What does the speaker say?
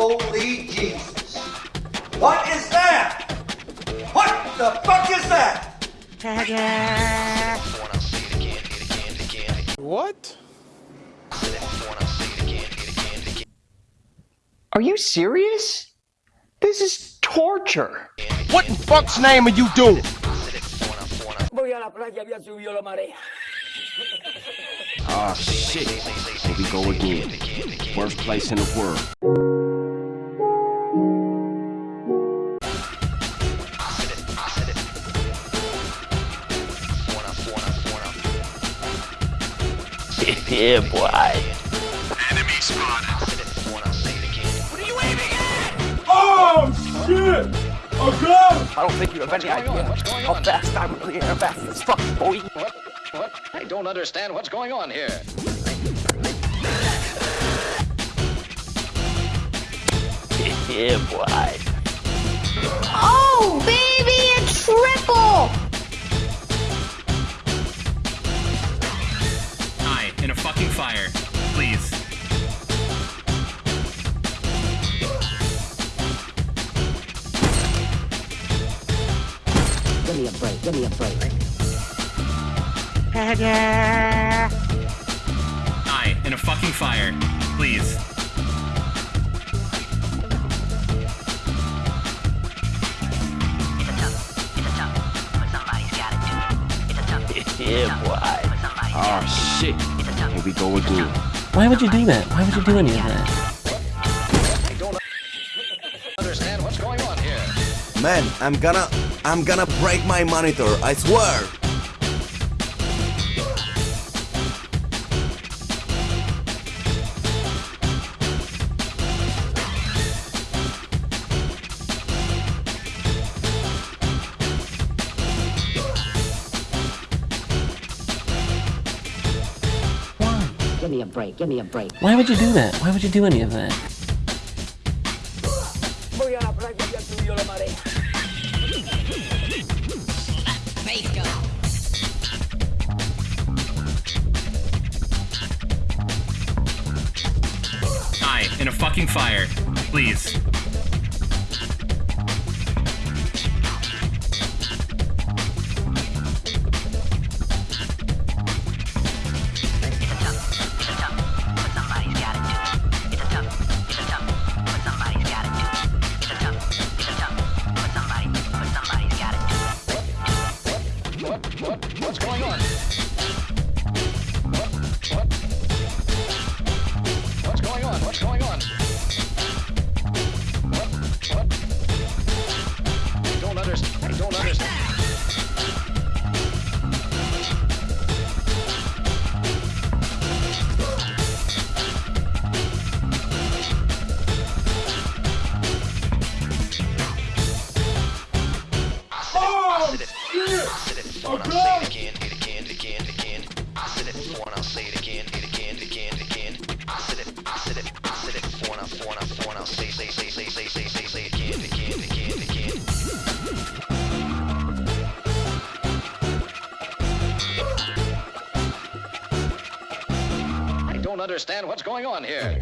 Holy Jesus. What is that? What the fuck is that? What? Are you serious? This is torture. What in fuck's name are you doing? Voy a la playa, había subido la marea. Ah, shit. Here we go again. Worst place in the world. Yeah, boy. I don't think you have any idea how fast I'm really fast as fuck, boy. What? I don't understand what's going on here. yeah, boy. Oh, Give me a break, give me a break. Hi, in a fucking fire. Please. Yeah, boy. Ah, shit. Here we go again. Why would you do that? Why would you do any of that? I don't understand what's going on here. Man, I'm gonna. I'm gonna break my monitor, I swear! Give me a break, give me a break. Why would you do that? Why would you do any of that? Hi, in a fucking fire. Please. What? What? What's going on? I don't understand what's going on here.